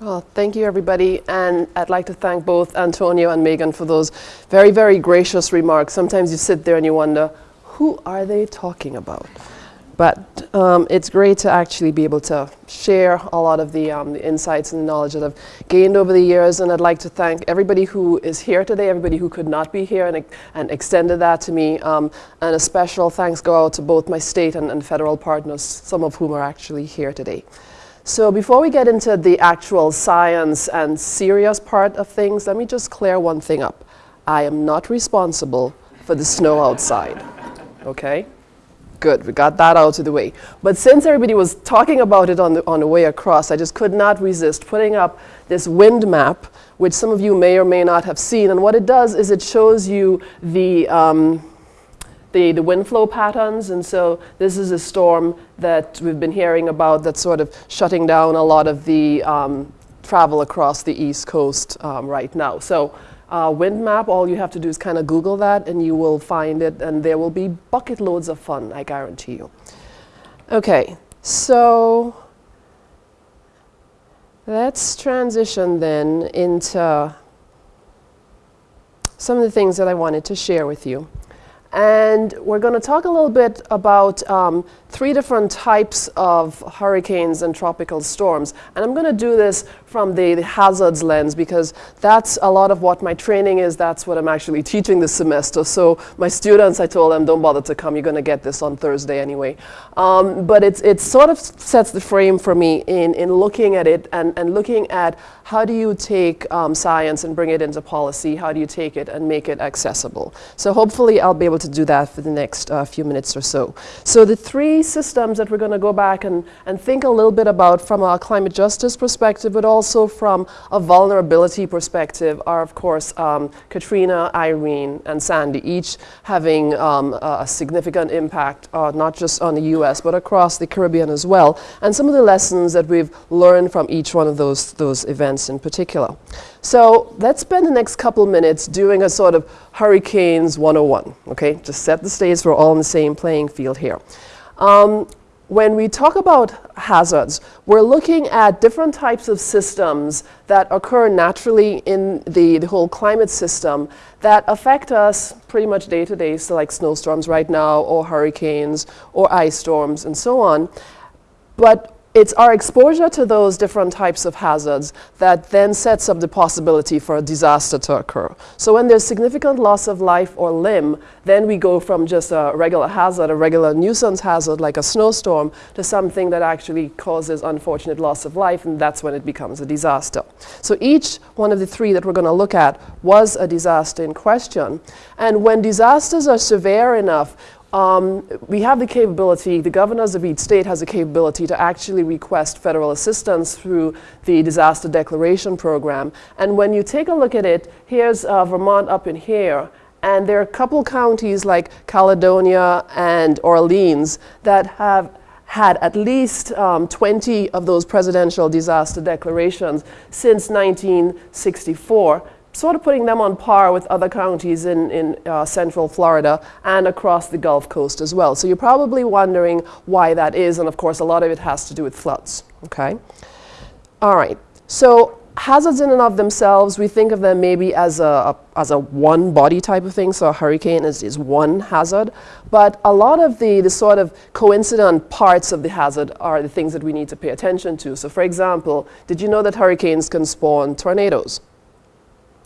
Well, thank you, everybody. And I'd like to thank both Antonio and Megan for those very, very gracious remarks. Sometimes you sit there and you wonder, who are they talking about? But um, it's great to actually be able to share a lot of the, um, the, insights and the knowledge that I've gained over the years. And I'd like to thank everybody who is here today, everybody who could not be here and, and extended that to me. Um, and a special thanks go out to both my state and, and federal partners, some of whom are actually here today. So before we get into the actual science and serious part of things, let me just clear one thing up. I am not responsible for the snow outside, okay? Good, we got that out of the way. But since everybody was talking about it on the, on the way across, I just could not resist putting up this wind map, which some of you may or may not have seen. And what it does is it shows you the, um, the, the wind flow patterns. And so this is a storm that we've been hearing about that's sort of shutting down a lot of the um, travel across the East Coast um, right now. So uh, wind map, all you have to do is kind of Google that and you will find it and there will be bucket loads of fun, I guarantee you. Okay, so let's transition then into some of the things that I wanted to share with you. And we're going to talk a little bit about um, three different types of hurricanes and tropical storms. And I'm going to do this from the, the, hazards lens because that's a lot of what my training is. That's what I'm actually teaching this semester. So my students, I told them, don't bother to come. You're going to get this on Thursday anyway. Um, but it's, it sort of sets the frame for me in, in looking at it and, and looking at how do you take um, science and bring it into policy? How do you take it and make it accessible? So hopefully I'll be able to do that for the next uh, few minutes or so. So the three systems that we're going to go back and, and think a little bit about from a climate justice perspective, but also from a vulnerability perspective are, of course, um, Katrina, Irene, and Sandy, each having um, a significant impact, uh, not just on the U.S., but across the Caribbean as well, and some of the lessons that we've learned from each one of those, those events in particular. So let's spend the next couple minutes doing a sort of Hurricanes 101, okay? Just set the stage, we're all on the same playing field here. Um, when we talk about hazards, we're looking at different types of systems that occur naturally in the, the whole climate system that affect us pretty much day to day, so like snowstorms right now, or hurricanes, or ice storms, and so on. But it's our exposure to those different types of hazards that then sets up the possibility for a disaster to occur. So when there's significant loss of life or limb, then we go from just a regular hazard, a regular nuisance hazard like a snowstorm, to something that actually causes unfortunate loss of life, and that's when it becomes a disaster. So each one of the three that we're going to look at was a disaster in question. And when disasters are severe enough, um, we have the capability, the governors of each state has the capability to actually request federal assistance through the disaster declaration program. And when you take a look at it, here's uh, Vermont up in here, and there are a couple counties like Caledonia and Orleans that have had at least um, 20 of those presidential disaster declarations since 1964 sort of putting them on par with other counties in, in uh, central Florida and across the Gulf Coast as well. So you're probably wondering why that is, and of course a lot of it has to do with floods, okay? All right, so hazards in and of themselves, we think of them maybe as a, a, as a one body type of thing, so a hurricane is, is one hazard, but a lot of the, the sort of coincident parts of the hazard are the things that we need to pay attention to. So for example, did you know that hurricanes can spawn tornadoes?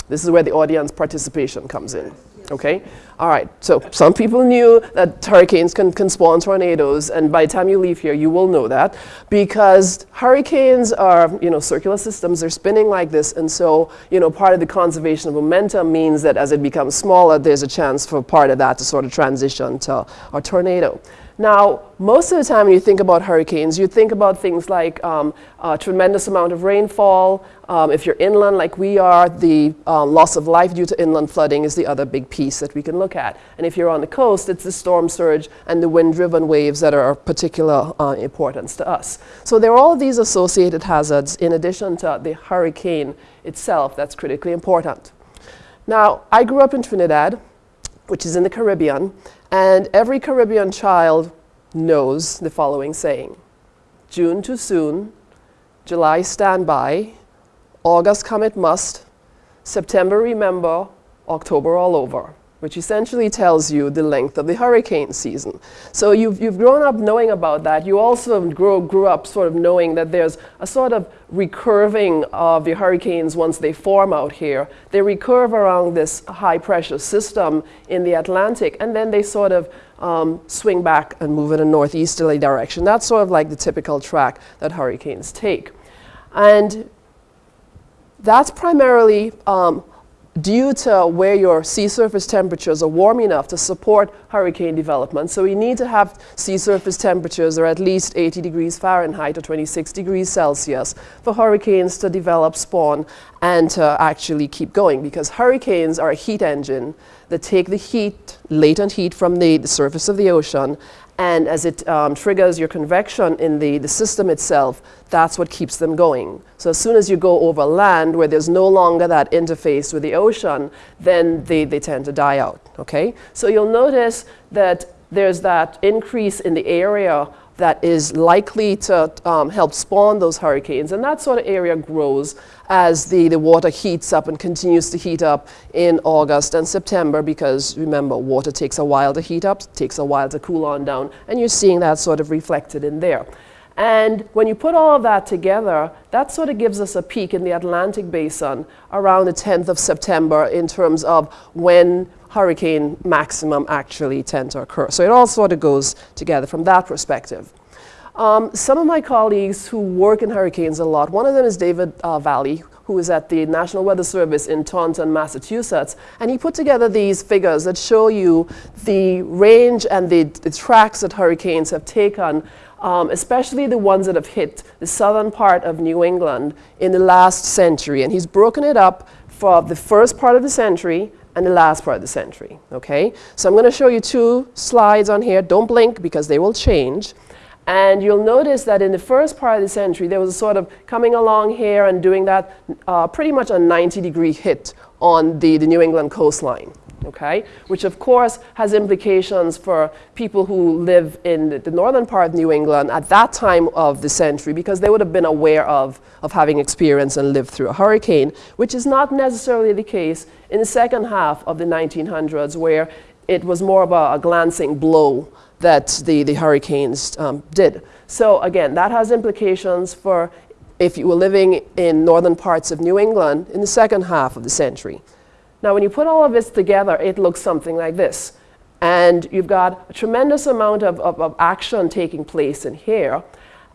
This is where the audience participation comes in. Okay? All right, so some people knew that hurricanes can, can spawn tornadoes, and by the time you leave here, you will know that, because hurricanes are, you know, circular systems, they're spinning like this, and so, you know, part of the conservation of momentum means that as it becomes smaller, there's a chance for part of that to sort of transition to a tornado. Now, most of the time when you think about hurricanes, you think about things like um, a tremendous amount of rainfall. Um, if you're inland like we are, the um, loss of life due to inland flooding is the other big piece that we can look at. And if you're on the coast, it's the storm surge and the wind-driven waves that are of particular uh, importance to us. So there are all these associated hazards in addition to the hurricane itself that's critically important. Now, I grew up in Trinidad, which is in the Caribbean, and every Caribbean child knows the following saying. June too soon, July stand by, August come it must, September remember, October all over which essentially tells you the length of the hurricane season. So you've, you've grown up knowing about that. You also grow, grew up sort of knowing that there's a sort of recurving of the hurricanes once they form out here. They recurve around this high pressure system in the Atlantic and then they sort of um, swing back and move in a northeasterly direction. That's sort of like the typical track that hurricanes take. And that's primarily um, due to where your sea surface temperatures are warm enough to support hurricane development. So we need to have sea surface temperatures are at least 80 degrees Fahrenheit or 26 degrees Celsius for hurricanes to develop, spawn, and to actually keep going because hurricanes are a heat engine that take the heat, latent heat from the, the surface of the ocean and as it um, triggers your convection in the, the system itself, that's what keeps them going. So as soon as you go over land where there's no longer that interface with the ocean, then they, they tend to die out, okay? So you'll notice that there's that increase in the area that is likely to um, help spawn those hurricanes. And that sort of area grows as the, the water heats up and continues to heat up in August and September because remember, water takes a while to heat up, takes a while to cool on down, and you're seeing that sort of reflected in there. And when you put all of that together, that sort of gives us a peak in the Atlantic basin around the 10th of September in terms of when hurricane maximum actually tend to occur. So it all sort of goes together from that perspective. Um, some of my colleagues who work in hurricanes a lot, one of them is David uh, Vallee, who is at the National Weather Service in Taunton, Massachusetts, and he put together these figures that show you the range and the, the tracks that hurricanes have taken um, especially the ones that have hit the southern part of New England in the last century. And he's broken it up for the first part of the century and the last part of the century, okay? So I'm going to show you two slides on here. Don't blink because they will change. And you'll notice that in the first part of the century, there was a sort of coming along here and doing that uh, pretty much a 90 degree hit on the, the New England coastline okay? Which of course has implications for people who live in the, the, northern part of New England at that time of the century because they would have been aware of, of having experienced and lived through a hurricane, which is not necessarily the case in the second half of the 1900s where it was more of a, a glancing blow that the, the hurricanes um, did. So again, that has implications for if you were living in northern parts of New England in the second half of the century. Now, when you put all of this together, it looks something like this. And you've got a tremendous amount of, of, of action taking place in here.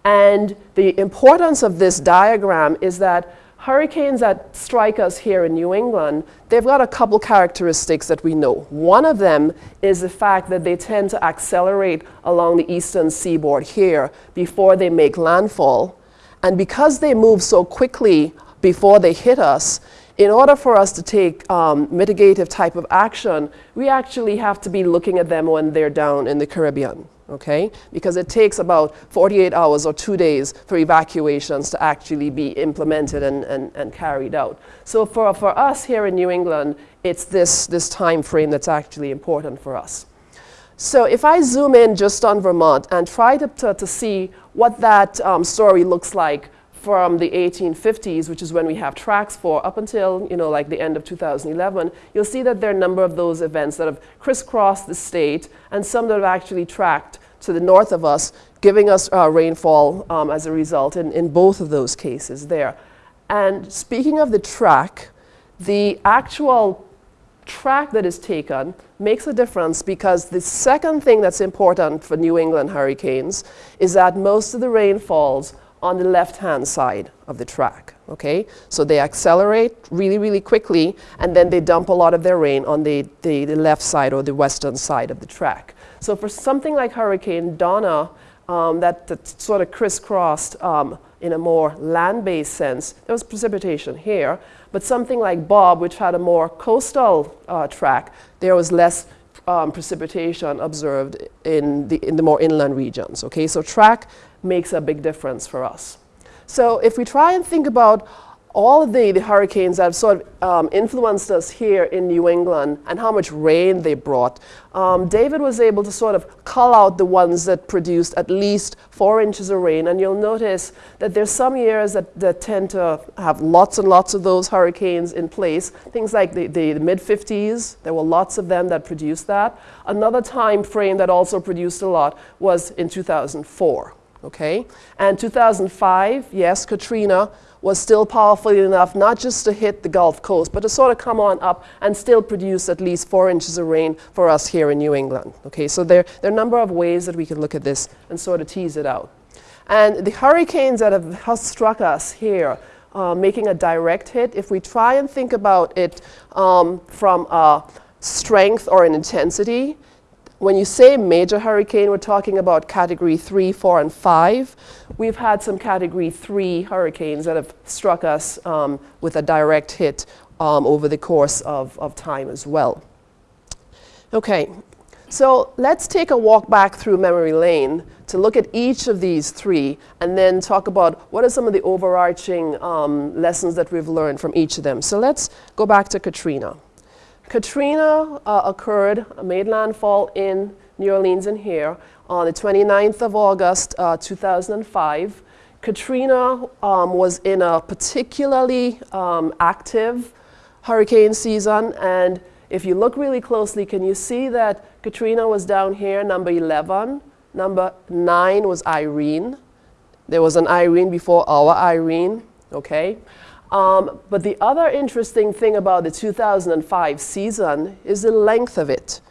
And the importance of this diagram is that hurricanes that strike us here in New England, they've got a couple characteristics that we know. One of them is the fact that they tend to accelerate along the eastern seaboard here before they make landfall. And because they move so quickly before they hit us, in order for us to take um, mitigative type of action, we actually have to be looking at them when they're down in the Caribbean, okay? Because it takes about 48 hours or two days for evacuations to actually be implemented and, and, and carried out. So for, for us here in New England, it's this, this time frame that's actually important for us. So if I zoom in just on Vermont and try to, to, to see what that um, story looks like from the 1850s, which is when we have tracks for, up until you know, like the end of 2011, you'll see that there are a number of those events that have crisscrossed the state and some that have actually tracked to the north of us, giving us uh, rainfall um, as a result in, in both of those cases there. And speaking of the track, the actual track that is taken makes a difference because the second thing that's important for New England hurricanes is that most of the rainfalls on the left-hand side of the track, okay? So they accelerate really, really quickly, and then they dump a lot of their rain on the, the, the left side or the western side of the track. So for something like Hurricane Donna, um, that, that, sort of crisscrossed um, in a more land-based sense, there was precipitation here, but something like Bob, which had a more coastal uh, track, there was less um, precipitation observed in the, in the more inland regions, okay? So track makes a big difference for us. So if we try and think about all of the, the hurricanes that have sort of um, influenced us here in New England and how much rain they brought, um, David was able to sort of call out the ones that produced at least four inches of rain. And you'll notice that there's some years that, that tend to have lots and lots of those hurricanes in place. Things like the, the, the mid-50s, there were lots of them that produced that. Another time frame that also produced a lot was in 2004. Okay? And 2005, yes, Katrina was still powerful enough not just to hit the Gulf Coast, but to sort of come on up and still produce at least four inches of rain for us here in New England. Okay, so there, there are a number of ways that we can look at this and sort of tease it out. And the hurricanes that have struck us here, uh, making a direct hit, if we try and think about it um, from a strength or an intensity, when you say major hurricane, we're talking about category three, four, and five. We've had some category three hurricanes that have struck us um, with a direct hit um, over the course of, of time as well. Okay, so let's take a walk back through memory lane to look at each of these three and then talk about what are some of the overarching um, lessons that we've learned from each of them. So let's go back to Katrina. Katrina uh, occurred, made landfall in New Orleans and here on the 29th of August, uh, 2005. Katrina um, was in a particularly um, active hurricane season and if you look really closely, can you see that Katrina was down here, number 11. Number 9 was Irene. There was an Irene before our Irene, okay? Um, but the other interesting thing about the 2005 season is the length of it.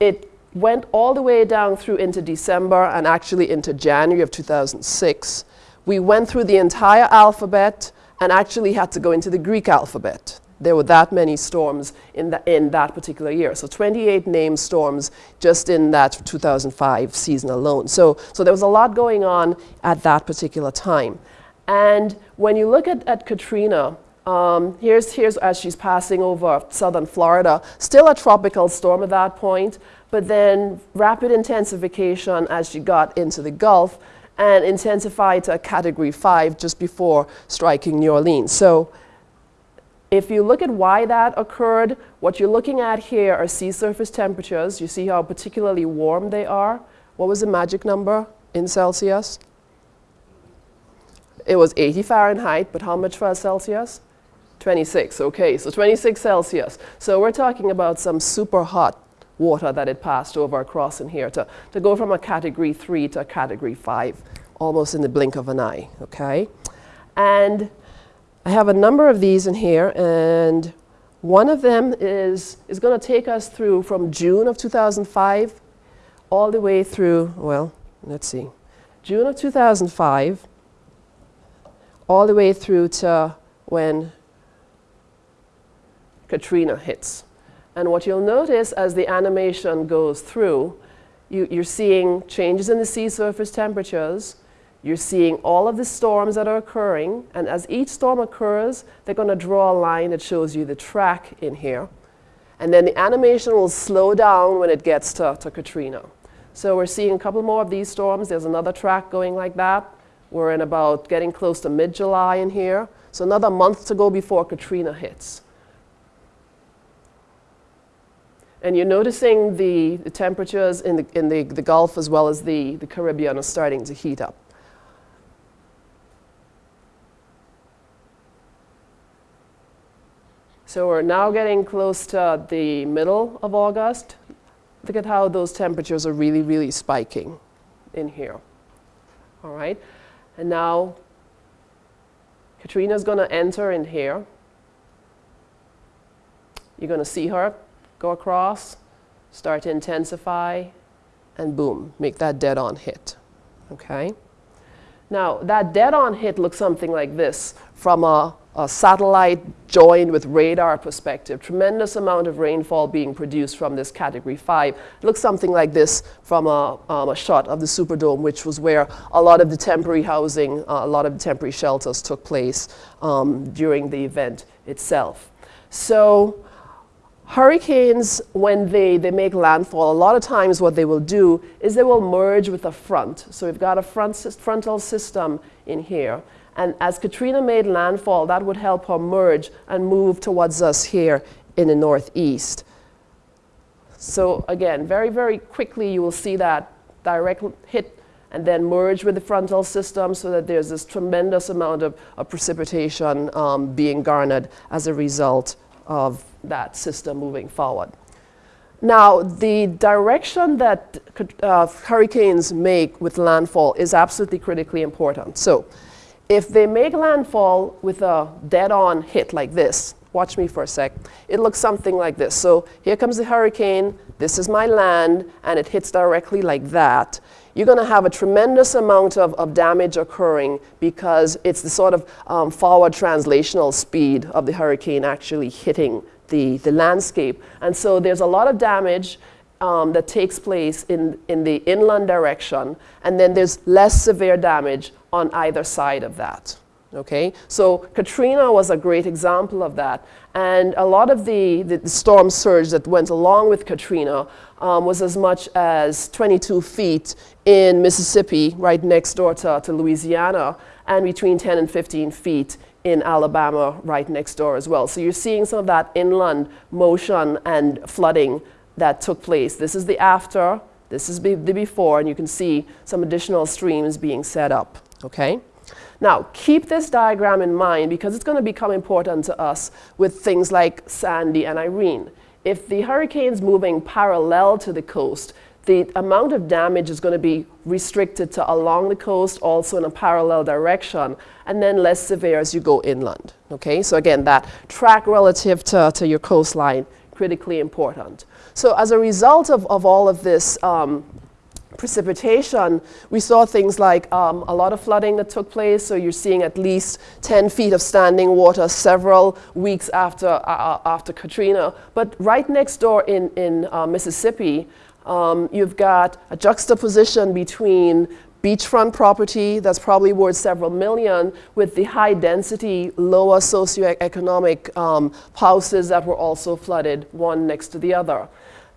It went all the way down through into December and actually into January of 2006. We went through the entire alphabet and actually had to go into the Greek alphabet. There were that many storms in, the, in that particular year. So 28 named storms just in that 2005 season alone. So, so there was a lot going on at that particular time. And when you look at, at Katrina, um, here's, here's as she's passing over southern Florida, still a tropical storm at that point, but then rapid intensification as she got into the Gulf and intensified to a category five just before striking New Orleans. So if you look at why that occurred, what you're looking at here are sea surface temperatures. You see how particularly warm they are. What was the magic number in Celsius? It was 80 Fahrenheit, but how much for Celsius? 26, okay, so 26 Celsius. So we're talking about some super hot water that it passed over across in here to, to go from a category three to a category five, almost in the blink of an eye, okay? And I have a number of these in here, and one of them is, is going to take us through from June of 2005 all the way through, well, let's see, June of 2005 all the way through to when Katrina hits. And what you'll notice as the animation goes through, you, you're seeing changes in the sea surface temperatures, you're seeing all of the storms that are occurring, and as each storm occurs, they're going to draw a line that shows you the track in here. And then the animation will slow down when it gets to, to Katrina. So we're seeing a couple more of these storms. There's another track going like that. We're in about getting close to mid-July in here. So another month to go before Katrina hits. And you're noticing the, the temperatures in, the, in the, the Gulf as well as the, the Caribbean are starting to heat up. So we're now getting close to the middle of August. Look at how those temperatures are really, really spiking in here. All right. And now Katrina's going to enter in here. You're going to see her go across, start to intensify, and boom, make that dead-on hit. Okay? Now, that dead-on hit looks something like this from a a satellite joined with radar perspective. Tremendous amount of rainfall being produced from this category five. It looks something like this from a, um, a shot of the Superdome, which was where a lot of the temporary housing, uh, a lot of the temporary shelters took place um, during the event itself. So hurricanes, when they, they make landfall, a lot of times what they will do is they will merge with a front. So we've got a front, frontal system in here. And as Katrina made landfall, that would help her merge and move towards us here in the northeast. So again, very, very quickly you will see that direct hit and then merge with the frontal system so that there's this tremendous amount of, of precipitation um, being garnered as a result of that system moving forward. Now, the direction that uh, hurricanes make with landfall is absolutely critically important. So, if they make landfall with a dead-on hit like this, watch me for a sec, it looks something like this. So here comes the hurricane, this is my land, and it hits directly like that. You're going to have a tremendous amount of, of damage occurring because it's the sort of um, forward translational speed of the hurricane actually hitting the, the landscape. And so there's a lot of damage um, that takes place in, in the inland direction, and then there's less severe damage on either side of that. Okay, so Katrina was a great example of that. And a lot of the, the, storm surge that went along with Katrina um, was as much as 22 feet in Mississippi, right next door to, to Louisiana, and between 10 and 15 feet in Alabama, right next door as well. So you're seeing some of that inland motion and flooding that took place. This is the after, this is the before, and you can see some additional streams being set up, okay? Now, keep this diagram in mind because it's going to become important to us with things like Sandy and Irene. If the hurricane's moving parallel to the coast, the amount of damage is going to be restricted to along the coast, also in a parallel direction, and then less severe as you go inland. Okay, so again, that track relative to, to your coastline, critically important. So as a result of, of all of this um, precipitation, we saw things like um, a lot of flooding that took place. So you're seeing at least 10 feet of standing water several weeks after, uh, uh, after Katrina. But right next door in, in uh, Mississippi, um, you've got a juxtaposition between beachfront property that's probably worth several million with the high density, lower socioeconomic um, houses that were also flooded one next to the other.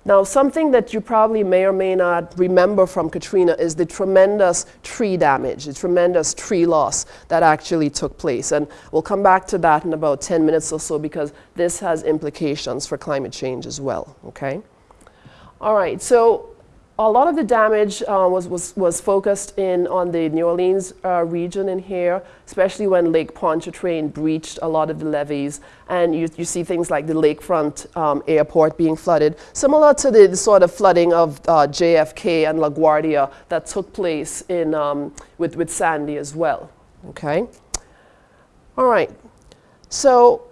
Now, something that you probably may or may not remember from Katrina is the tremendous tree damage, the tremendous tree loss that actually took place. And we'll come back to that in about 10 minutes or so because this has implications for climate change as well, okay? All right, so a lot of the damage uh, was, was, was focused in on the New Orleans uh, region in here, especially when Lake Pontchartrain breached a lot of the levees. And you, you see things like the lakefront um, airport being flooded, similar to the, the sort of flooding of uh, JFK and LaGuardia that took place in, um, with, with Sandy as well, okay? All right, so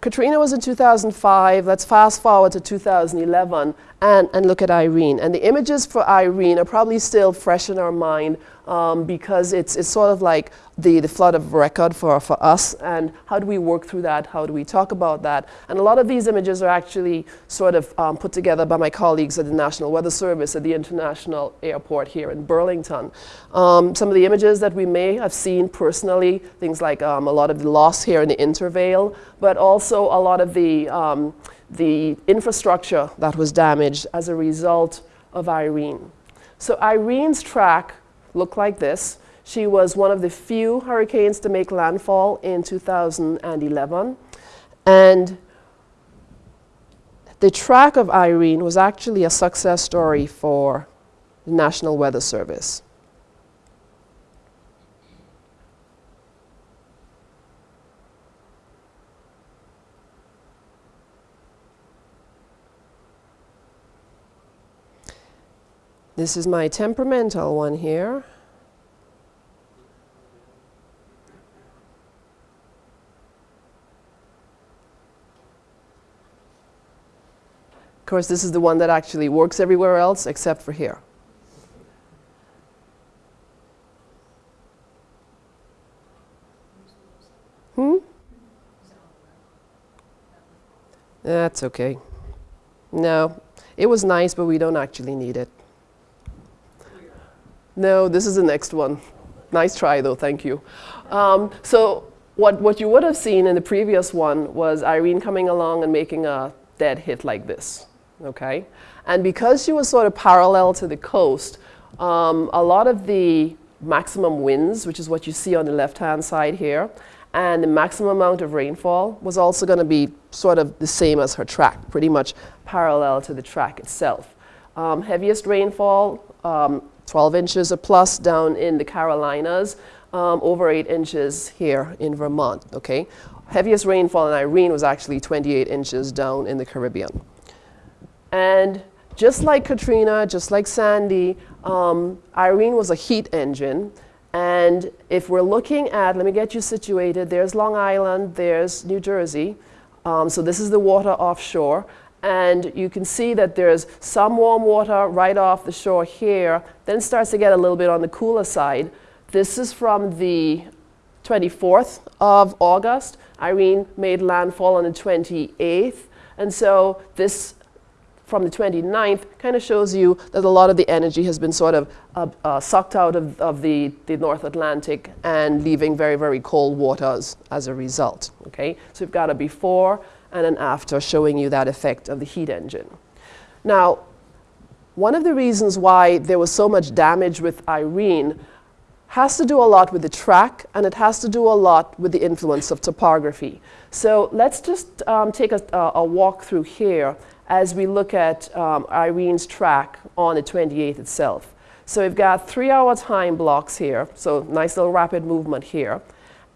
Katrina was in 2005. Let's fast forward to 2011 and, and look at Irene. And the images for Irene are probably still fresh in our mind um, because it's, it's sort of like the, the flood of record for, for us and how do we work through that, how do we talk about that. And a lot of these images are actually sort of um, put together by my colleagues at the National Weather Service at the International Airport here in Burlington. Um, some of the images that we may have seen personally, things like um, a lot of the loss here in the intervale, but also a lot of the um, the infrastructure that was damaged as a result of Irene. So Irene's track looked like this. She was one of the few hurricanes to make landfall in 2011. And the track of Irene was actually a success story for the National Weather Service. This is my temperamental one here. Of course, this is the one that actually works everywhere else except for here. Hmm? That's okay. No, it was nice, but we don't actually need it. No, this is the next one. Nice try though, thank you. Um, so what, what you would have seen in the previous one was Irene coming along and making a dead hit like this, okay? And because she was sort of parallel to the coast, um, a lot of the maximum winds, which is what you see on the left-hand side here, and the maximum amount of rainfall was also going to be sort of the same as her track, pretty much parallel to the track itself. Um, heaviest rainfall, um, 12 inches or plus down in the Carolinas, um, over 8 inches here in Vermont, okay? Heaviest rainfall in Irene was actually 28 inches down in the Caribbean. And just like Katrina, just like Sandy, um, Irene was a heat engine. And if we're looking at, let me get you situated, there's Long Island, there's New Jersey. Um, so this is the water offshore. And you can see that there's some warm water right off the shore here, then starts to get a little bit on the cooler side. This is from the 24th of August. Irene made landfall on the 28th. And so this from the 29th kind of shows you that a lot of the energy has been sort of uh, uh, sucked out of, of the, the North Atlantic and leaving very, very cold waters as a result. Okay? So we've got a before and an after showing you that effect of the heat engine. Now, one of the reasons why there was so much damage with Irene has to do a lot with the track and it has to do a lot with the influence of topography. So let's just um, take a, a, walk through here as we look at um, Irene's track on the 28th itself. So we've got three hour time blocks here, so nice little rapid movement here.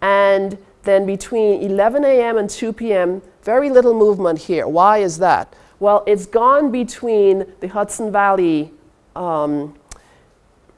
And then between 11 a.m. and 2 p.m., very little movement here. Why is that? Well, it's gone between the Hudson Valley um,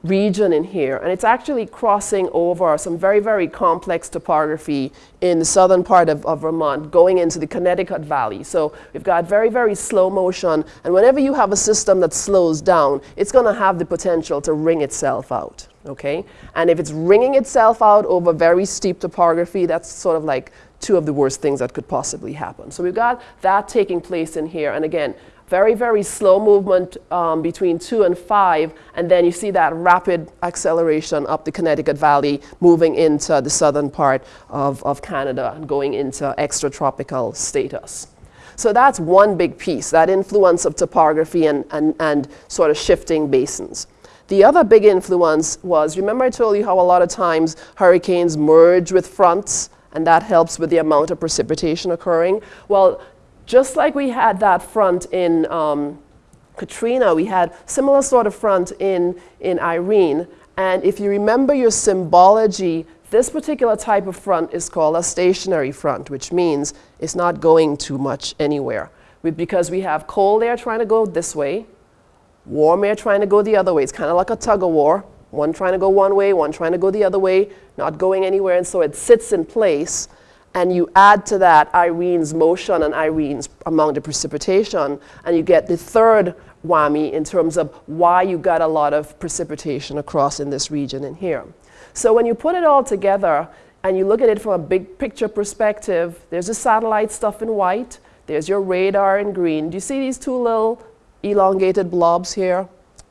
region in here. And it's actually crossing over some very, very complex topography in the southern part of, of, Vermont, going into the Connecticut Valley. So we've got very, very slow motion. And whenever you have a system that slows down, it's going to have the potential to wring itself out. Okay? And if it's wringing itself out over very steep topography, that's sort of like two of the worst things that could possibly happen. So we've got that taking place in here. And again, very, very slow movement um, between 2 and 5, and then you see that rapid acceleration up the Connecticut Valley, moving into the southern part of, of Canada and going into extratropical status. So that's one big piece, that influence of topography and, and, and sort of shifting basins. The other big influence was, remember I told you how a lot of times hurricanes merge with fronts, and that helps with the amount of precipitation occurring? Well, just like we had that front in um, Katrina, we had similar sort of front in, in Irene. And if you remember your symbology, this particular type of front is called a stationary front, which means it's not going too much anywhere. We, because we have cold air trying to go this way, warm air trying to go the other way. It's kind of like a tug of war. One trying to go one way, one trying to go the other way, not going anywhere. And so it sits in place and you add to that Irene's motion and Irene's amount of precipitation, and you get the third whammy in terms of why you got a lot of precipitation across in this region in here. So when you put it all together and you look at it from a big picture perspective, there's the satellite stuff in white, there's your radar in green. Do you see these two little elongated blobs here?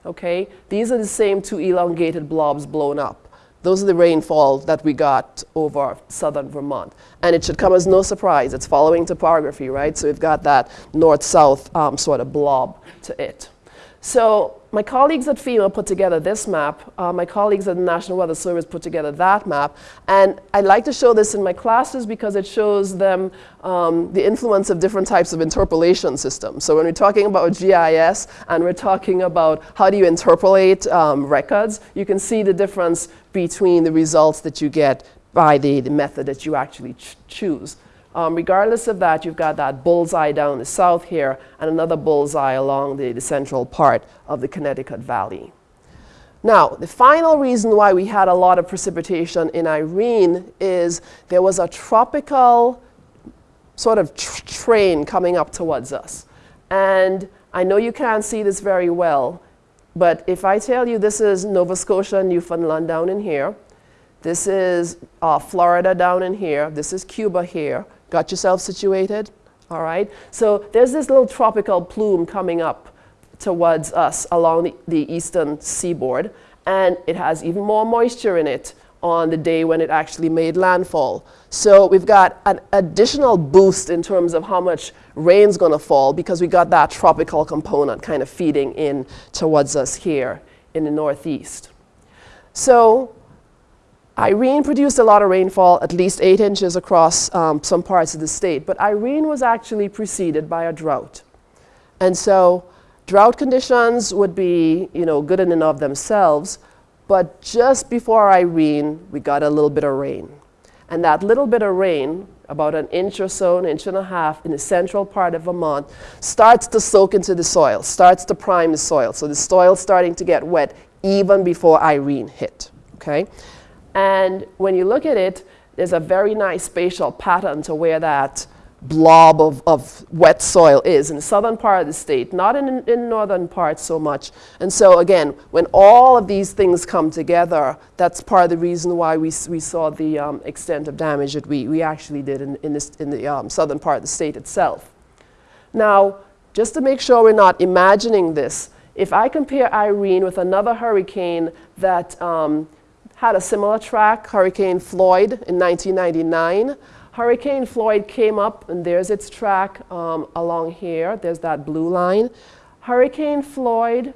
Okay, these are the same two elongated blobs blown up. Those are the rainfall that we got over southern Vermont. And it should come as no surprise. It's following topography, right? So we've got that north-south um, sort of blob to it. So my colleagues at FEMA put together this map. Uh, my colleagues at the National Weather Service put together that map. And I like to show this in my classes because it shows them um, the influence of different types of interpolation systems. So when we're talking about GIS and we're talking about how do you interpolate um, records, you can see the difference between the results that you get by the, the method that you actually ch choose. Um, regardless of that, you've got that bullseye down the south here and another bullseye along the, the central part of the Connecticut Valley. Now, the final reason why we had a lot of precipitation in Irene is there was a tropical sort of tr train coming up towards us. And I know you can't see this very well, but if I tell you this is Nova Scotia, Newfoundland down in here, this is uh, Florida down in here, this is Cuba here, Got yourself situated? All right. So there's this little tropical plume coming up towards us along the, the eastern seaboard, and it has even more moisture in it on the day when it actually made landfall. So we've got an additional boost in terms of how much rain's going to fall because we got that tropical component kind of feeding in towards us here in the northeast. So Irene produced a lot of rainfall, at least eight inches across um, some parts of the state, but Irene was actually preceded by a drought. And so drought conditions would be, you know, good in and of themselves, but just before Irene, we got a little bit of rain. And that little bit of rain, about an inch or so, an inch and a half in the central part of Vermont, starts to soak into the soil, starts to prime the soil. So the soil's starting to get wet even before Irene hit, okay? And when you look at it, there's a very nice spatial pattern to where that blob of, of wet soil is in the southern part of the state, not in, in northern part so much. And so again, when all of these things come together, that's part of the reason why we, we saw the um, extent of damage that we, we actually did in, in, this, in the um, southern part of the state itself. Now, just to make sure we're not imagining this, if I compare Irene with another hurricane that um, had a similar track, Hurricane Floyd in 1999. Hurricane Floyd came up, and there's its track um, along here. There's that blue line. Hurricane Floyd,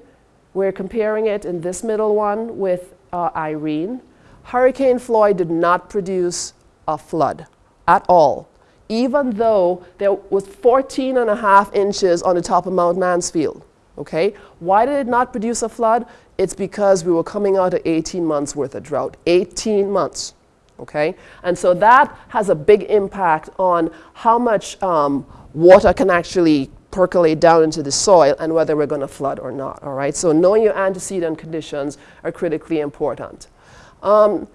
we're comparing it in this middle one with uh, Irene. Hurricane Floyd did not produce a flood at all, even though there was 14 and a half inches on the top of Mount Mansfield. Okay? Why did it not produce a flood? It's because we were coming out of 18 months worth of drought. 18 months. Okay? And so that has a big impact on how much um, water can actually percolate down into the soil and whether we're going to flood or not. All right? So knowing your antecedent conditions are critically important. Um,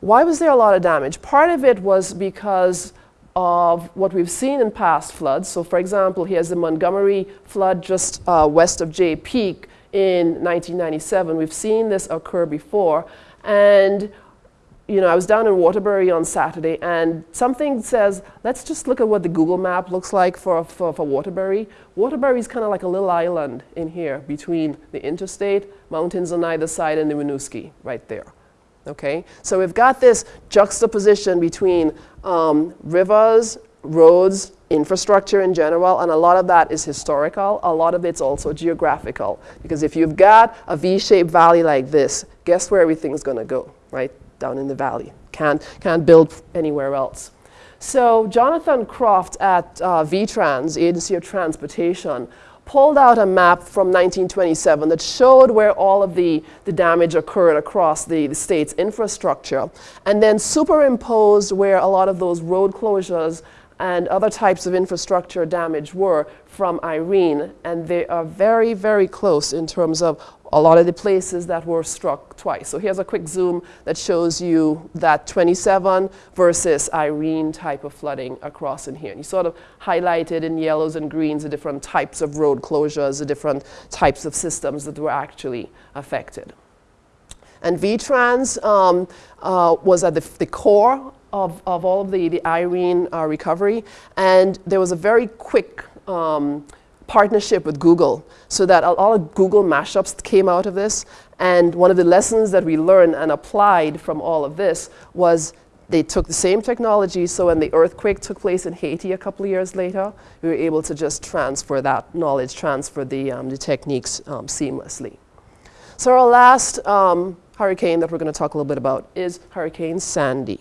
why was there a lot of damage? Part of it was because of what we've seen in past floods. So for example, here's the Montgomery flood just uh, west of Jay Peak in 1997. We've seen this occur before. And you know, I was down in Waterbury on Saturday and something says, let's just look at what the Google map looks like for, for, for Waterbury. Waterbury is kind of like a little island in here between the interstate, mountains on either side, and the Winooski right there. Okay, so we've got this juxtaposition between um, rivers, roads, infrastructure in general, and a lot of that is historical. A lot of it's also geographical. Because if you've got a V-shaped valley like this, guess where everything's going to go, right? Down in the valley. Can't, can't build anywhere else. So Jonathan Croft at uh, VTrans, Agency of Transportation, pulled out a map from 1927 that showed where all of the, the damage occurred across the, the state's infrastructure, and then superimposed where a lot of those road closures and other types of infrastructure damage were from Irene. And they are very, very close in terms of a lot of the places that were struck twice. So here's a quick zoom that shows you that 27 versus Irene type of flooding across in here. And you sort of highlighted in yellows and greens the different types of road closures, the different types of systems that were actually affected. And VTrans um, uh, was at the, the core of, of all of the, the Irene uh, recovery. And there was a very quick um, partnership with Google so that all of Google mashups came out of this. And one of the lessons that we learned and applied from all of this was they took the same technology, so when the earthquake took place in Haiti a couple of years later, we were able to just transfer that knowledge, transfer the, um, the techniques um, seamlessly. So our last um, hurricane that we're going to talk a little bit about is Hurricane Sandy.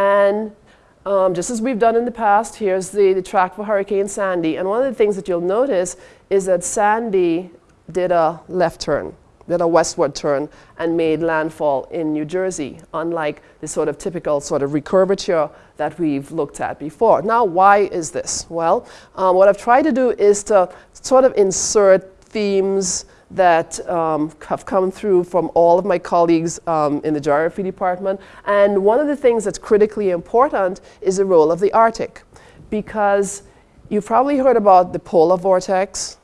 And um, just as we've done in the past, here's the, the track for Hurricane Sandy. And one of the things that you'll notice is that Sandy did a left turn, did a westward turn, and made landfall in New Jersey, unlike the sort of typical sort of recurvature that we've looked at before. Now, why is this? Well, um, what I've tried to do is to sort of insert themes that um, have come through from all of my colleagues um, in the geography department. And one of the things that's critically important is the role of the Arctic. Because you've probably heard about the polar vortex.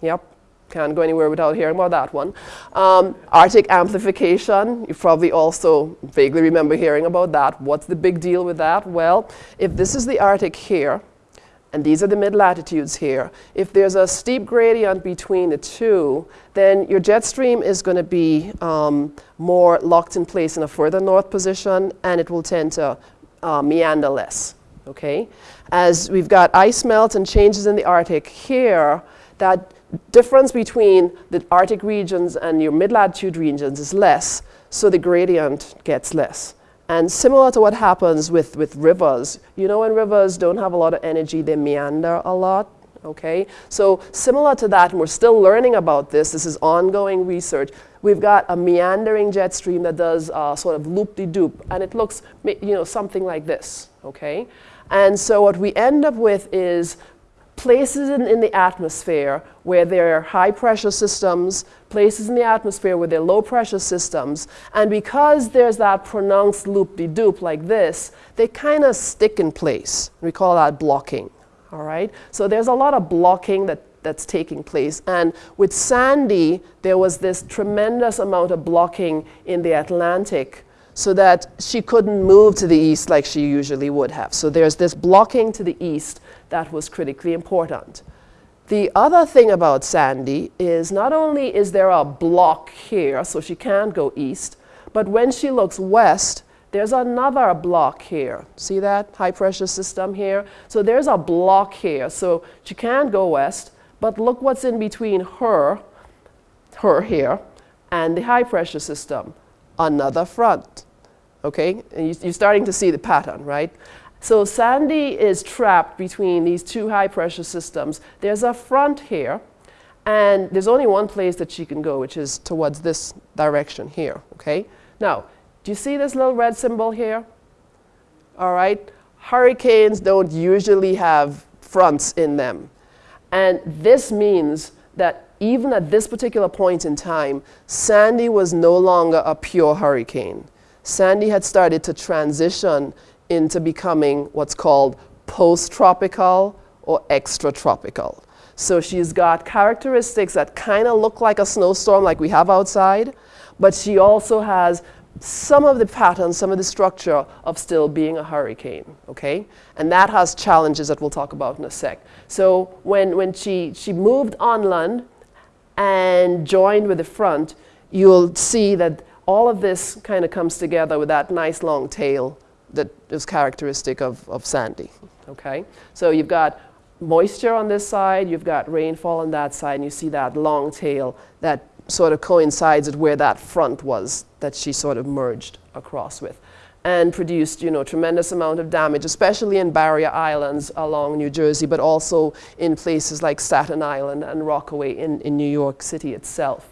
Yep, can't go anywhere without hearing about that one. Um, Arctic amplification, you probably also vaguely remember hearing about that. What's the big deal with that? Well, if this is the Arctic here, and these are the mid-latitudes here. If there's a steep gradient between the two, then your jet stream is going to be um, more locked in place in a further north position, and it will tend to uh, meander less. Okay? As we've got ice melt and changes in the Arctic here, that difference between the Arctic regions and your mid-latitude regions is less. so the gradient gets less. And similar to what happens with, with rivers, you know when rivers don't have a lot of energy, they meander a lot, okay? So similar to that, and we're still learning about this, this is ongoing research, we've got a meandering jet stream that does uh, sort of loop-de-doop, and it looks, you know, something like this, okay? And so what we end up with is places in, in, the atmosphere where there are high pressure systems, places in the atmosphere where there are low pressure systems, and because there's that pronounced loop-de-doop like this, they kind of stick in place. We call that blocking, all right? So there's a lot of blocking that, that's taking place, and with Sandy, there was this tremendous amount of blocking in the Atlantic so that she couldn't move to the east like she usually would have. So there's this blocking to the east that was critically important. The other thing about Sandy is not only is there a block here, so she can't go east, but when she looks west, there's another block here. See that high pressure system here? So there's a block here, so she can't go west, but look what's in between her, her here, and the high pressure system another front. Okay, and you, are starting to see the pattern, right? So Sandy is trapped between these two high pressure systems. There's a front here, and there's only one place that she can go, which is towards this direction here, okay? Now, do you see this little red symbol here? All right, hurricanes don't usually have fronts in them. And this means that even at this particular point in time, Sandy was no longer a pure hurricane. Sandy had started to transition into becoming what's called post-tropical or extratropical. So she's got characteristics that kind of look like a snowstorm like we have outside, but she also has some of the patterns, some of the structure of still being a hurricane, okay? And that has challenges that we'll talk about in a sec. So when, when she, she moved on land, and joined with the front, you'll see that all of this kind of comes together with that nice long tail that is characteristic of, of sandy, okay? So you've got moisture on this side, you've got rainfall on that side, and you see that long tail that sort of coincides with where that front was that she sort of merged across with and produced you know, tremendous amount of damage, especially in barrier islands along New Jersey, but also in places like Staten Island and Rockaway in, in New York City itself.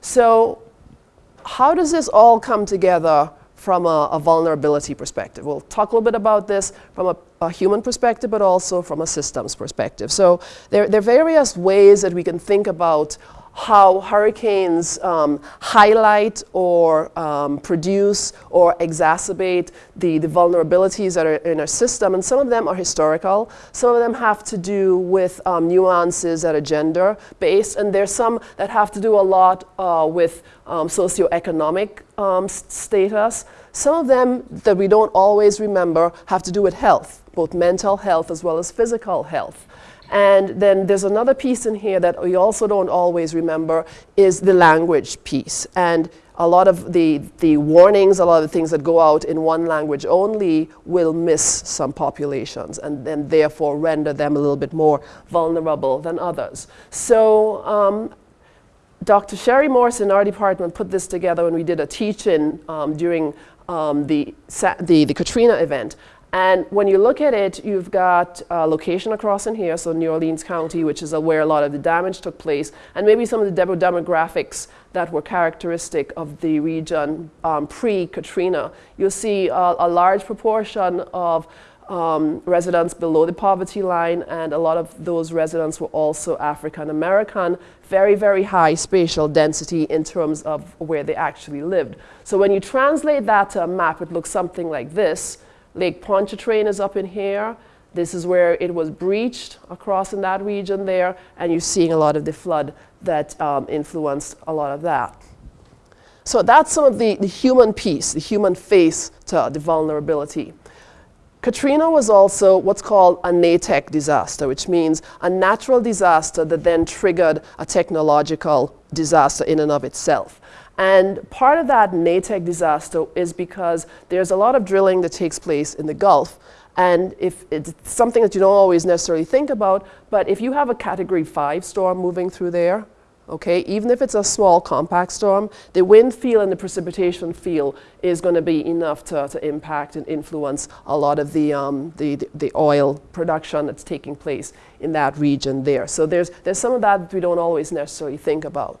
So how does this all come together from a, a, vulnerability perspective. We'll talk a little bit about this from a, a, human perspective, but also from a systems perspective. So there, there, are various ways that we can think about how hurricanes um, highlight or um, produce or exacerbate the, the vulnerabilities that are in our system. And some of them are historical. Some of them have to do with um, nuances that are gender-based. And there's some that have to do a lot uh, with um, socioeconomic um, status. Some of them that we don't always remember have to do with health, both mental health as well as physical health. And then there's another piece in here that we also don't always remember is the language piece. And a lot of the, the warnings, a lot of the things that go out in one language only will miss some populations and then therefore render them a little bit more vulnerable than others. So um, Dr. Sherry Morse in our department put this together when we did a teach-in um, during um, the, the, the Katrina event. And when you look at it, you've got a location across in here, so New Orleans County, which is where a lot of the damage took place, and maybe some of the demographics that were characteristic of the region um, pre-Katrina. You'll see a, a large proportion of um, residents below the poverty line, and a lot of those residents were also African American, very, very high spatial density in terms of where they actually lived. So when you translate that to a map, it looks something like this. Lake Pontchartrain is up in here. This is where it was breached across in that region there, and you're seeing a lot of the flood that um, influenced a lot of that. So that's some of the, the human piece, the human face to the vulnerability. Katrina was also what's called a Natech disaster, which means a natural disaster that then triggered a technological disaster in and of itself. And part of that Natech disaster is because there's a lot of drilling that takes place in the Gulf. And if it's something that you don't always necessarily think about, but if you have a category five storm moving through there, okay? Even if it's a small compact storm, the wind field and the precipitation field is going to be enough to, to impact and influence a lot of the, um, the, the oil production that's taking place in that region there. So there's, there's some of that, that we don't always necessarily think about.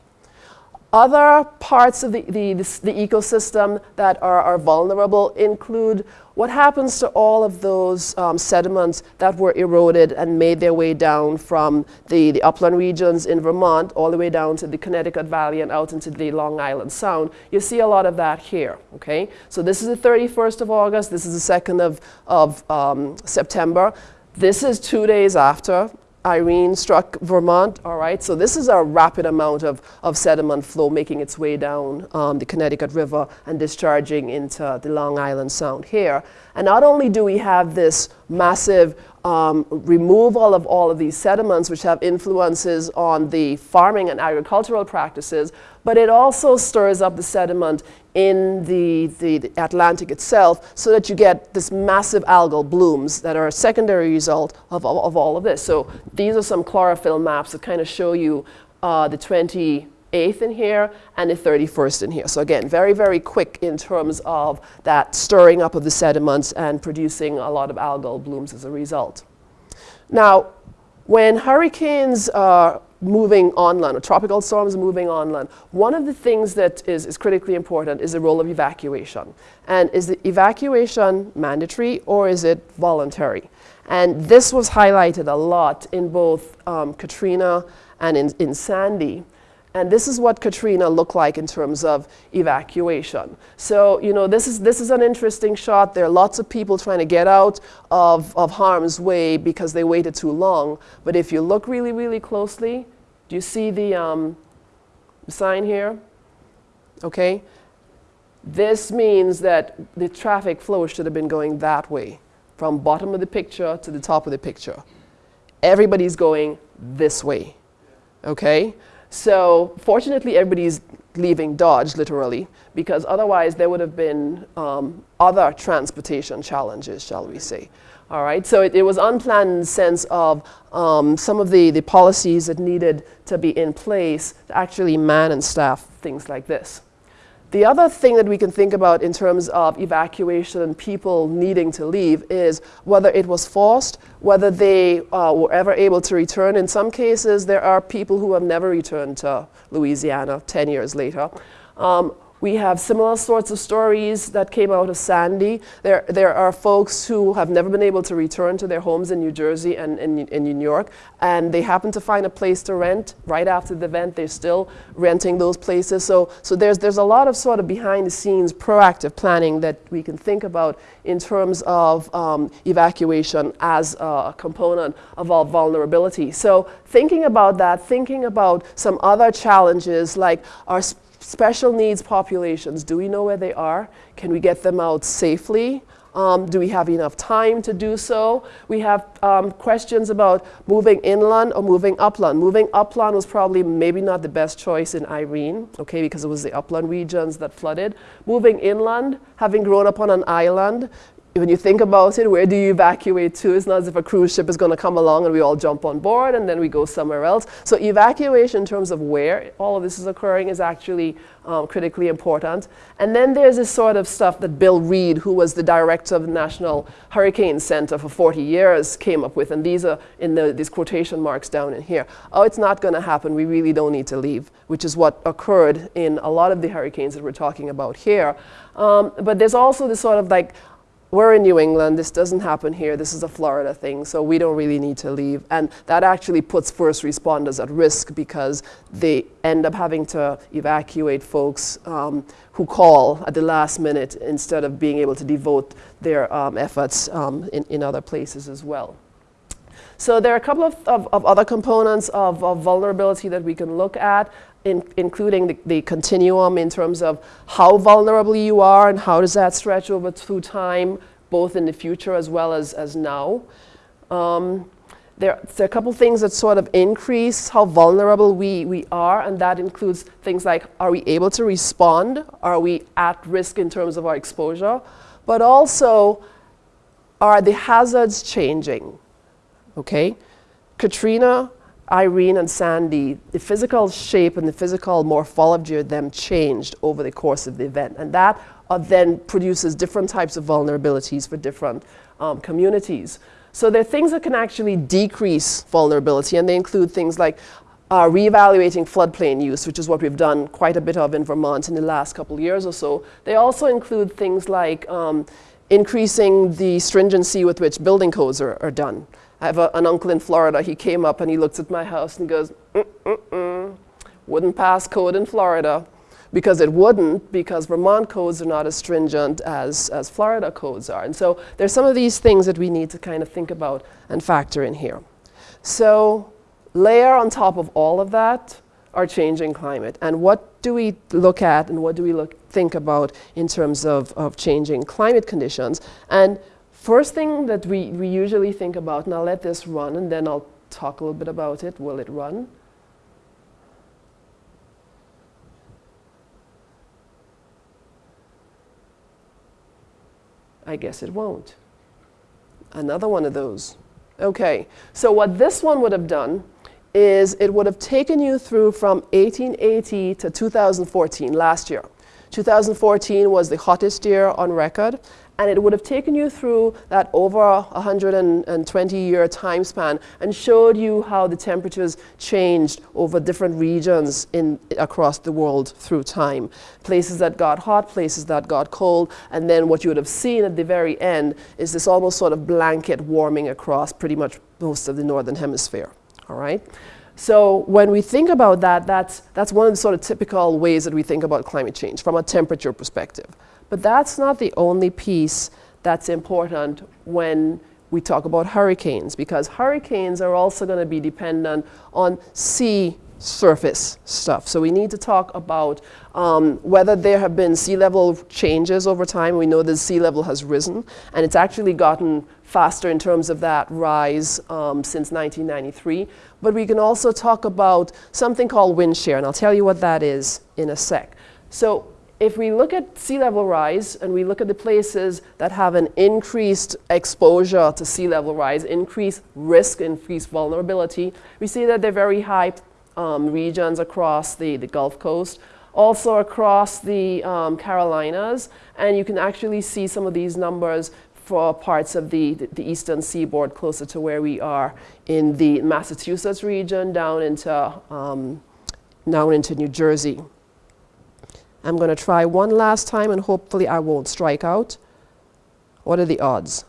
Other parts of the, the, the, ecosystem that are, are vulnerable include what happens to all of those um, sediments that were eroded and made their way down from the, the upland regions in Vermont all the way down to the Connecticut Valley and out into the Long Island Sound. You see a lot of that here, okay? So this is the 31st of August, this is the 2nd of, of um, September. This is two days after Irene struck Vermont, all right? So this is a rapid amount of, of sediment flow making its way down um, the Connecticut River and discharging into the Long Island Sound here. And not only do we have this massive um, removal of all of these sediments which have influences on the farming and agricultural practices, but it also stirs up the sediment in the, the, Atlantic itself so that you get this massive algal blooms that are a secondary result of, of, of all of this. So these are some chlorophyll maps that kind of show you uh, the 28th in here and the 31st in here. So again, very, very quick in terms of that stirring up of the sediments and producing a lot of algal blooms as a result. Now, when hurricanes are moving on land, or tropical storms moving on land, one of the things that is, is critically important is the role of evacuation. And is the evacuation mandatory or is it voluntary? And this was highlighted a lot in both um, Katrina and in, in Sandy. And this is what Katrina looked like in terms of evacuation. So, you know, this is, this is an interesting shot. There are lots of people trying to get out of, of harm's way because they waited too long. But if you look really, really closely, do you see the um, sign here? Okay. This means that the traffic flow should have been going that way, from bottom of the picture to the top of the picture. Everybody's going this way, okay? So fortunately, everybody's leaving Dodge, literally, because otherwise there would have been um, other transportation challenges, shall we say. All right, so it, it was unplanned in the sense of um, some of the, the policies that needed to be in place to actually man and staff things like this. The other thing that we can think about in terms of evacuation and people needing to leave is whether it was forced, whether they uh, were ever able to return. In some cases, there are people who have never returned to Louisiana 10 years later. Um, we have similar sorts of stories that came out of Sandy. There, there are folks who have never been able to return to their homes in New Jersey and in New York, and they happen to find a place to rent right after the event. They're still renting those places. So, so there's, there's a lot of sort of behind the scenes proactive planning that we can think about in terms of um, evacuation as a component of our vulnerability. So thinking about that, thinking about some other challenges like our special needs populations, do we know where they are? Can we get them out safely? Um, do we have enough time to do so? We have um, questions about moving inland or moving upland. Moving upland was probably maybe not the best choice in Irene, okay, because it was the upland regions that flooded. Moving inland, having grown up on an island, when you think about it, where do you evacuate to? It's not as if a cruise ship is going to come along and we all jump on board and then we go somewhere else. So evacuation in terms of where all of this is occurring is actually um, critically important. And then there's this sort of stuff that Bill Read, who was the director of the National Hurricane Center for 40 years, came up with. And these are in the, these quotation marks down in here. Oh, it's not going to happen. We really don't need to leave, which is what occurred in a lot of the hurricanes that we're talking about here. Um, but there's also this sort of like, we're in New England, this doesn't happen here, this is a Florida thing, so we don't really need to leave. And that actually puts first responders at risk because they end up having to evacuate folks um, who call at the last minute instead of being able to devote their um, efforts um, in, in other places as well. So there are a couple of, of, of other components of, of, vulnerability that we can look at, in, including the, the, continuum in terms of how vulnerable you are and how does that stretch over through time, both in the future as well as, as now. Um, there, there, are a couple things that sort of increase how vulnerable we, we are, and that includes things like, are we able to respond? Are we at risk in terms of our exposure? But also, are the hazards changing? Okay? Katrina Irene and Sandy, the physical shape and the physical morphology of them changed over the course of the event. And that uh, then produces different types of vulnerabilities for different um, communities. So there are things that can actually decrease vulnerability, and they include things like uh, reevaluating floodplain use, which is what we've done quite a bit of in Vermont in the last couple years or so. They also include things like um, increasing the stringency with which building codes are, are done. I have a, an uncle in Florida, he came up and he looks at my house and goes, mm, mm, mm, wouldn't pass code in Florida because it wouldn't because Vermont codes are not as stringent as, as Florida codes are. And so there's some of these things that we need to kind of think about and factor in here. So layer on top of all of that our changing climate. And what do we look at and what do we look, think about in terms of, of changing climate conditions? And first thing that we, we usually think about, and I'll let this run and then I'll talk a little bit about it. Will it run? I guess it won't. Another one of those. Okay, so what this one would have done is it would have taken you through from 1880 to 2014, last year. 2014 was the hottest year on record, and it would have taken you through that over 120 year time span and showed you how the temperatures changed over different regions in, across the world through time. Places that got hot, places that got cold, and then what you would have seen at the very end is this almost sort of blanket warming across pretty much most of the northern hemisphere all right? So when we think about that, that's, that's one of the sort of typical ways that we think about climate change from a temperature perspective. But that's not the only piece that's important when we talk about hurricanes, because hurricanes are also going to be dependent on sea surface stuff. So we need to talk about um, whether there have been sea level changes over time. We know the sea level has risen, and it's actually gotten faster in terms of that rise um, since 1993. But we can also talk about something called wind shear, and I'll tell you what that is in a sec. So if we look at sea level rise and we look at the places that have an increased exposure to sea level rise, increased risk, increased vulnerability, we see that they're very high um, regions across the, the Gulf Coast, also across the um, Carolinas, and you can actually see some of these numbers for parts of the, the, the, eastern seaboard closer to where we are in the Massachusetts region down into, um, down into New Jersey. I'm going to try one last time and hopefully I won't strike out. What are the odds?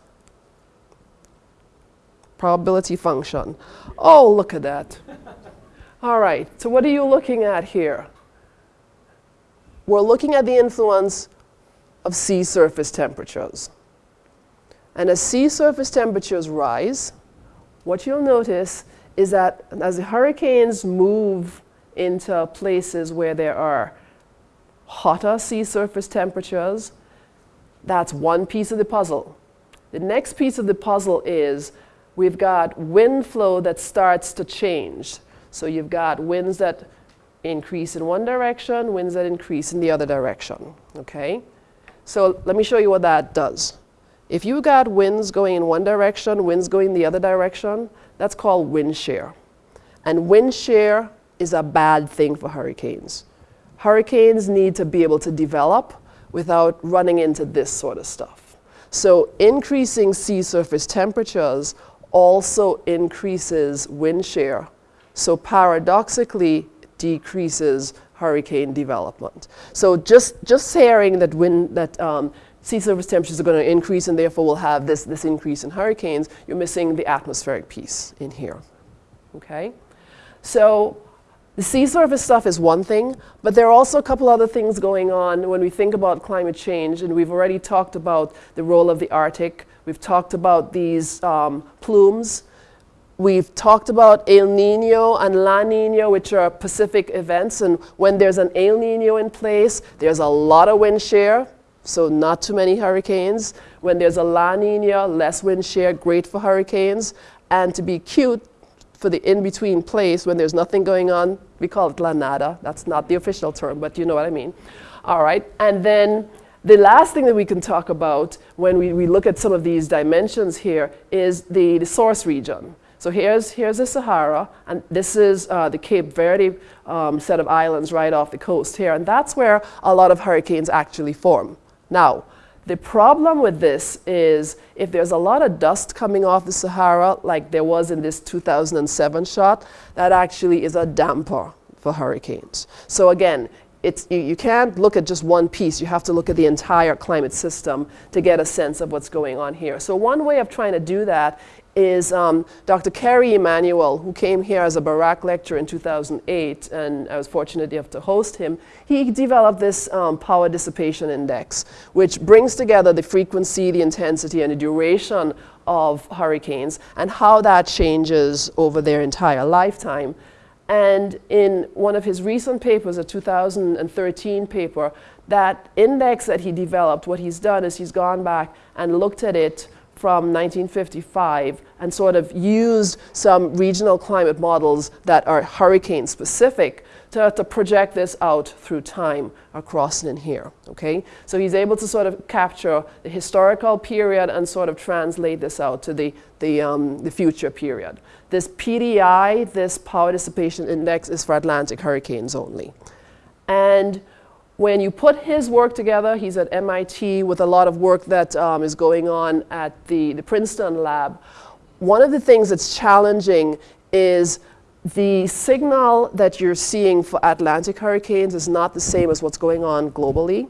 Probability function. Oh, look at that. All right, so what are you looking at here? We're looking at the influence of sea surface temperatures. And as sea surface temperatures rise, what you'll notice is that as the hurricanes move into places where there are hotter sea surface temperatures, that's one piece of the puzzle. The next piece of the puzzle is we've got wind flow that starts to change. So you've got winds that increase in one direction, winds that increase in the other direction, okay? So let me show you what that does. If you got winds going in one direction, winds going the other direction, that's called wind shear. And wind shear is a bad thing for hurricanes. Hurricanes need to be able to develop without running into this sort of stuff. So increasing sea surface temperatures also increases wind shear. So paradoxically decreases hurricane development. So just, just saying that, wind, that um, sea surface temperatures are going to increase and therefore we'll have this, this increase in hurricanes, you're missing the atmospheric piece in here. Okay? So the sea surface stuff is one thing, but there are also a couple other things going on when we think about climate change, and we've already talked about the role of the Arctic. We've talked about these um, plumes. We've talked about El Nino and La Nina, which are Pacific events, and when there's an El Nino in place, there's a lot of wind shear, so not too many hurricanes. When there's a La Nina, less wind shear, great for hurricanes. And to be cute, for the in-between place when there's nothing going on, we call it La Nada. That's not the official term, but you know what I mean. All right, and then the last thing that we can talk about when we, we look at some of these dimensions here is the, the source region. So here's, here's the Sahara, and this is uh, the Cape Verde um, set of islands right off the coast here, and that's where a lot of hurricanes actually form. Now, the problem with this is if there's a lot of dust coming off the Sahara, like there was in this 2007 shot, that actually is a damper for hurricanes. So again, it's, you, you, can't look at just one piece. You have to look at the entire climate system to get a sense of what's going on here. So one way of trying to do that is um, Dr. Kerry Emanuel, who came here as a Burack lecturer in 2008, and I was fortunate enough to host him. He developed this um, power dissipation index, which brings together the frequency, the intensity, and the duration of hurricanes, and how that changes over their entire lifetime. And in one of his recent papers, a 2013 paper, that index that he developed, what he's done is he's gone back and looked at it from 1955 and sort of used some regional climate models that are hurricane specific to, to project this out through time across in here, okay? So he's able to sort of capture the historical period and sort of translate this out to the, the, um, the future period. This PDI, this power dissipation index, is for Atlantic hurricanes only. And when you put his work together, he's at MIT with a lot of work that um, is going on at the, the Princeton lab. One of the things that's challenging is the signal that you're seeing for Atlantic hurricanes is not the same as what's going on globally.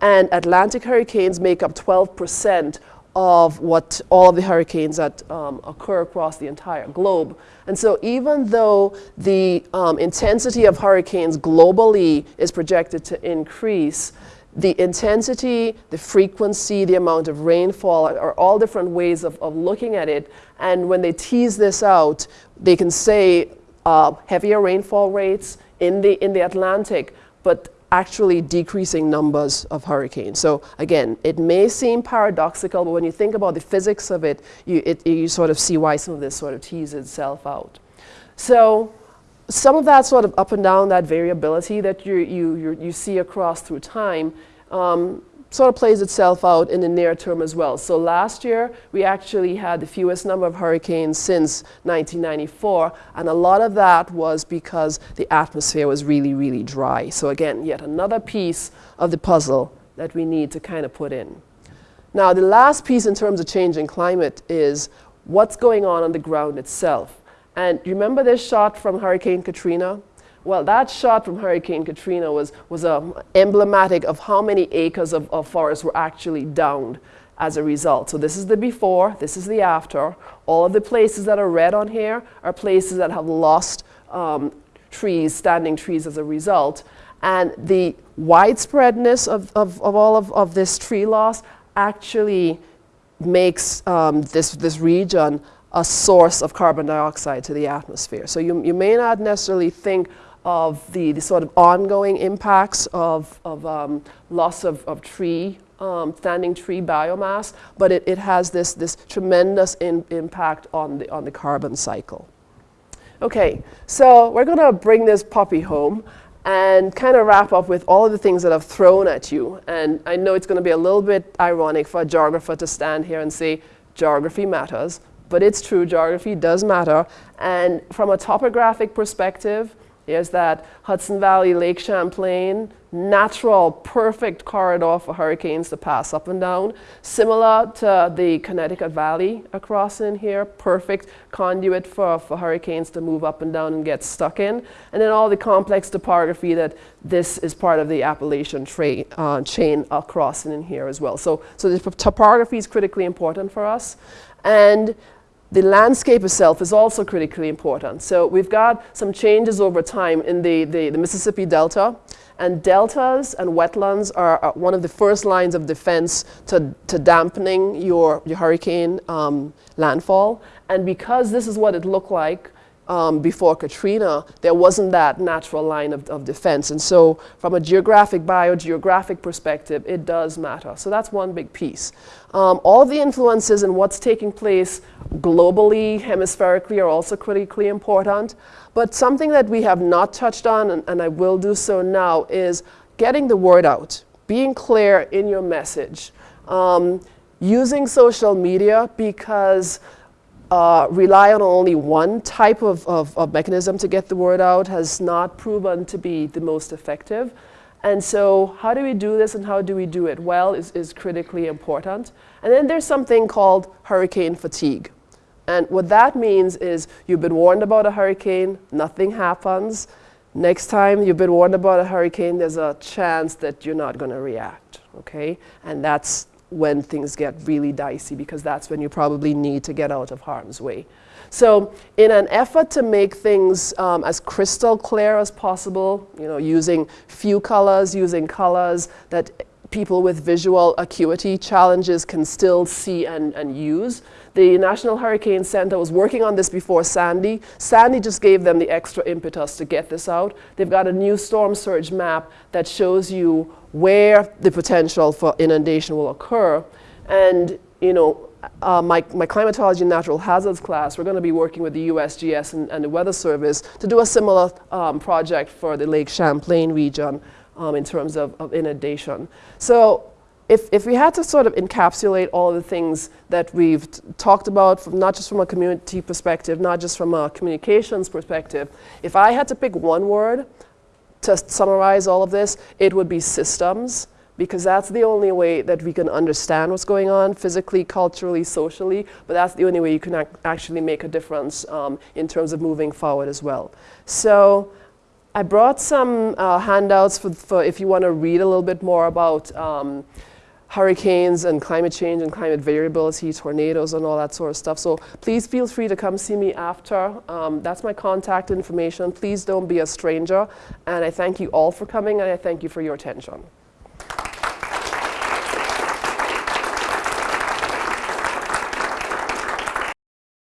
And Atlantic hurricanes make up 12% of what all of the hurricanes that um, occur across the entire globe. And so even though the um, intensity of hurricanes globally is projected to increase, the intensity, the frequency, the amount of rainfall are all different ways of, of looking at it. And when they tease this out, they can say uh, heavier rainfall rates in the, in the Atlantic, but actually decreasing numbers of hurricanes. So again, it may seem paradoxical, but when you think about the physics of it, you, it, you sort of see why some of this sort of teases itself out. So some of that sort of up and down, that variability that you, you, you see across through time, um, sort of plays itself out in the near term as well. So last year, we actually had the fewest number of hurricanes since 1994, and a lot of that was because the atmosphere was really, really dry. So again, yet another piece of the puzzle that we need to kind of put in. Now, the last piece in terms of changing climate is what's going on on the ground itself. And remember this shot from Hurricane Katrina? Well, that shot from Hurricane Katrina was, was um, emblematic of how many acres of, of forest were actually downed as a result. So this is the before, this is the after. All of the places that are red on here are places that have lost um, trees, standing trees as a result. And the widespreadness of, of, of all of, of this tree loss actually makes um, this, this region a source of carbon dioxide to the atmosphere. So you, you may not necessarily think of the, the sort of ongoing impacts of, of um, loss of, of tree, um, standing tree biomass, but it, it has this, this tremendous in, impact on the, on the carbon cycle. Okay, so we're going to bring this puppy home and kind of wrap up with all of the things that I've thrown at you. And I know it's going to be a little bit ironic for a geographer to stand here and say, geography matters, but it's true, geography does matter. And from a topographic perspective, is that Hudson Valley, Lake Champlain, natural, perfect corridor for hurricanes to pass up and down. Similar to the Connecticut Valley across in here, perfect conduit for, for hurricanes to move up and down and get stuck in. And then all the complex topography that this is part of the Appalachian uh, chain across in here as well. So, so the topography is critically important for us. And the landscape itself is also critically important. So we've got some changes over time in the, the, the Mississippi Delta. And deltas and wetlands are, one of the first lines of defense to, to dampening your, your hurricane um, landfall. And because this is what it looked like um, before Katrina, there wasn't that natural line of, of defense. And so from a geographic, biogeographic perspective, it does matter. So that's one big piece. Um, all the influences and what's taking place globally, hemispherically, are also critically important. But something that we have not touched on, and, and I will do so now, is getting the word out, being clear in your message. Um, using social media because uh, rely on only one type of, of, of, mechanism to get the word out has not proven to be the most effective. And so how do we do this and how do we do it well is, is critically important. And then there's something called hurricane fatigue. And what that means is you've been warned about a hurricane, nothing happens. Next time you've been warned about a hurricane, there's a chance that you're not going to react, okay? And that's when things get really dicey because that's when you probably need to get out of harm's way. So in an effort to make things um, as crystal clear as possible, you know, using few colors, using colors that people with visual acuity challenges can still see and, and use. The National Hurricane Center was working on this before Sandy. Sandy just gave them the extra impetus to get this out. They've got a new storm surge map that shows you where the potential for inundation will occur. And, you know, uh, my, my climatology and natural hazards class, we're going to be working with the USGS and, and the Weather Service to do a similar um, project for the Lake Champlain region um, in terms of, of inundation. So if, if we had to sort of encapsulate all of the things that we've talked about, from not just from a community perspective, not just from a communications perspective, if I had to pick one word, to summarize all of this, it would be systems, because that's the only way that we can understand what's going on physically, culturally, socially, but that's the only way you can ac actually make a difference um, in terms of moving forward as well. So I brought some uh, handouts for, for, if you want to read a little bit more about um, hurricanes and climate change and climate variability, tornadoes and all that sort of stuff. So please feel free to come see me after. Um, that's my contact information. Please don't be a stranger. And I thank you all for coming and I thank you for your attention.